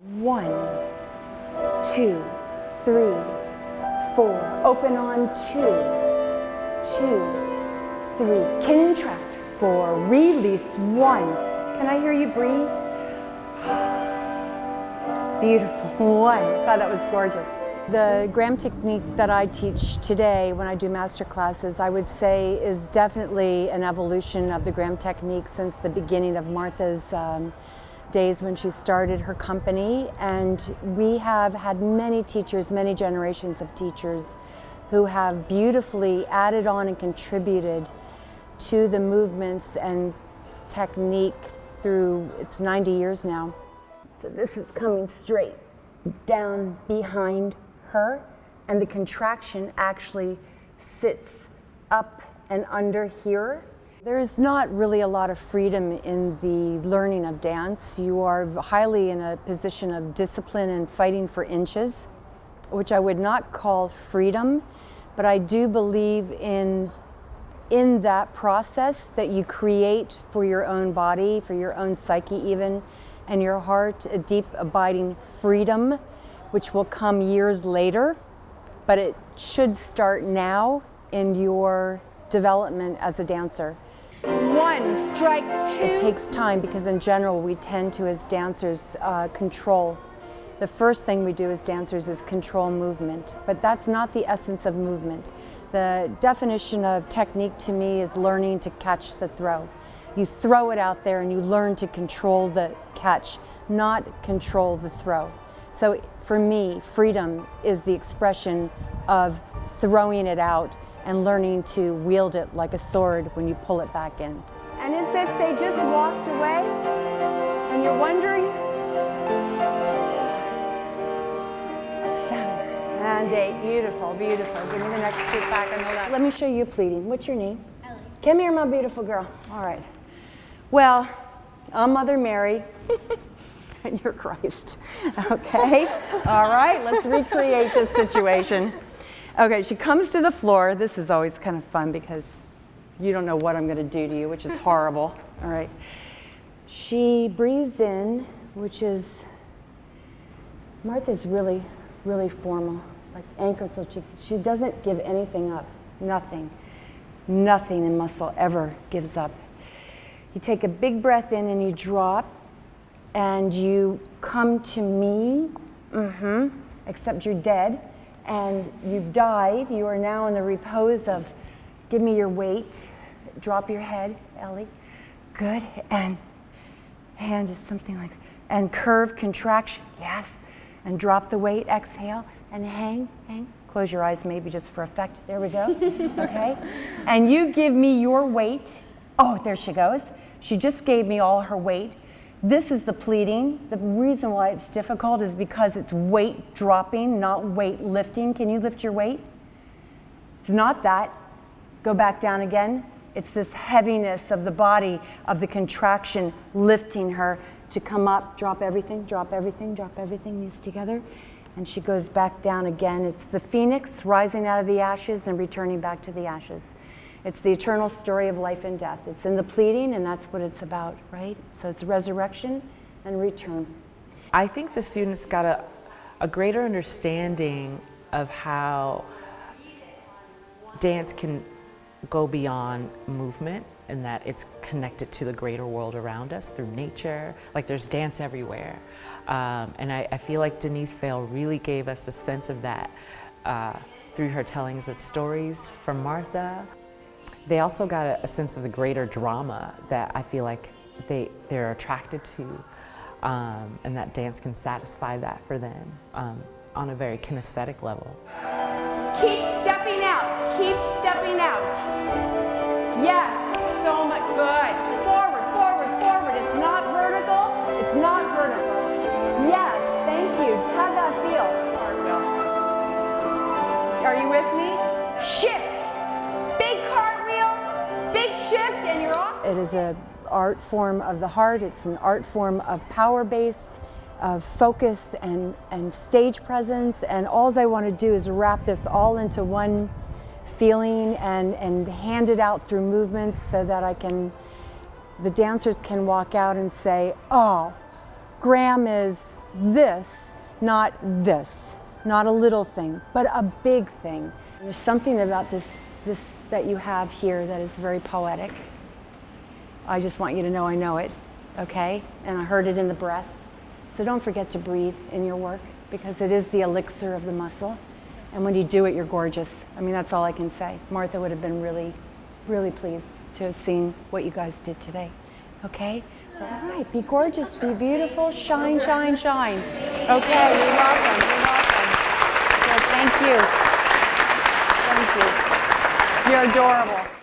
One, two, three, four. Open on two, two, three. Contract four. Release one. Can I hear you breathe? Beautiful. One. God, that was gorgeous. The Graham technique that I teach today when I do master classes, I would say is definitely an evolution of the Graham technique since the beginning of Martha's um, days when she started her company and we have had many teachers, many generations of teachers who have beautifully added on and contributed to the movements and technique through, it's 90 years now. So this is coming straight down behind her and the contraction actually sits up and under here there's not really a lot of freedom in the learning of dance. You are highly in a position of discipline and fighting for inches, which I would not call freedom, but I do believe in in that process that you create for your own body, for your own psyche even, and your heart, a deep abiding freedom, which will come years later, but it should start now in your development as a dancer. One, strike two. It takes time because in general we tend to, as dancers, uh, control. The first thing we do as dancers is control movement, but that's not the essence of movement. The definition of technique to me is learning to catch the throw. You throw it out there and you learn to control the catch, not control the throw. So for me, freedom is the expression of throwing it out and learning to wield it like a sword when you pull it back in. And as if they just walked away and you're wondering, and eight, beautiful, beautiful. Give me the next two back, I know that. Let me show you pleating. What's your name? Ellie. Come here, my beautiful girl. All right. Well, I'm Mother Mary. and you're Christ. Okay? All right, let's recreate this situation. Okay, she comes to the floor. This is always kind of fun because you don't know what I'm going to do to you, which is horrible. All right. She breathes in, which is, Martha's really, really formal, like anchored so she, she doesn't give anything up, nothing. Nothing in muscle ever gives up. You take a big breath in and you drop and you come to me, mm-hmm, except you're dead and you've died, you are now in the repose of give me your weight, drop your head, Ellie. Good. And hand is something like, and curve, contraction, yes. And drop the weight, exhale, and hang, hang. Close your eyes maybe just for effect. There we go. okay. And you give me your weight. Oh, there she goes. She just gave me all her weight. This is the pleating. The reason why it's difficult is because it's weight dropping, not weight lifting. Can you lift your weight? It's not that. Go back down again. It's this heaviness of the body, of the contraction, lifting her to come up, drop everything, drop everything, drop everything, knees together. And she goes back down again. It's the phoenix rising out of the ashes and returning back to the ashes. It's the eternal story of life and death. It's in the pleading, and that's what it's about, right? So it's resurrection and return. I think the students got a, a greater understanding of how dance can go beyond movement and that it's connected to the greater world around us through nature. Like there's dance everywhere. Um, and I, I, feel like Denise Vale really gave us a sense of that uh, through her tellings of stories from Martha. They also got a, a, sense of the greater drama that I feel like they, they're attracted to um, and that dance can satisfy that for them um, on a very kinesthetic level. Keep stepping out, keep stepping out. Yes, so much, good. Forward, forward, forward. It's not vertical, it's not vertical. Yes, thank you. How'd that feel? Are you with me? Shift. It is an art form of the heart. It's an art form of power base, of focus and, and stage presence. And all I want to do is wrap this all into one feeling and, and hand it out through movements so that I can, the dancers can walk out and say, oh, Graham is this, not this, not a little thing, but a big thing. There's something about this, this that you have here that is very poetic. I just want you to know I know it, okay? And I heard it in the breath. So don't forget to breathe in your work because it is the elixir of the muscle. And when you do it, you're gorgeous. I mean, that's all I can say. Martha would have been really, really pleased to have seen what you guys did today. Okay? So, all right, be gorgeous, be beautiful, shine, shine, shine. Okay, you're welcome. You're welcome. Good, thank you. Thank you. You're adorable.